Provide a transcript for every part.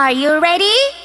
Are you ready?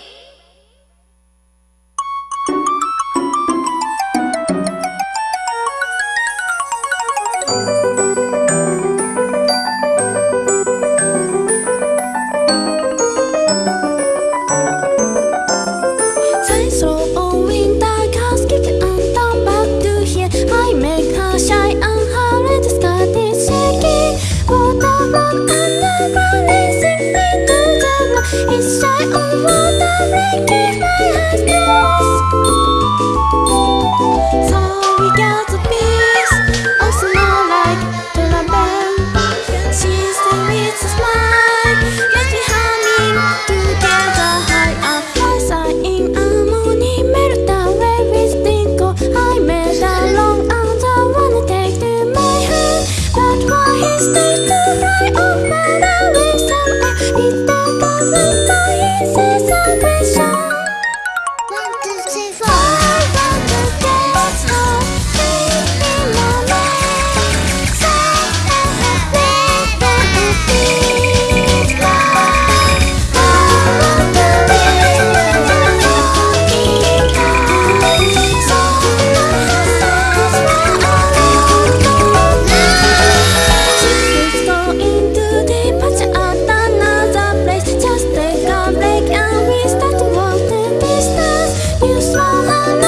small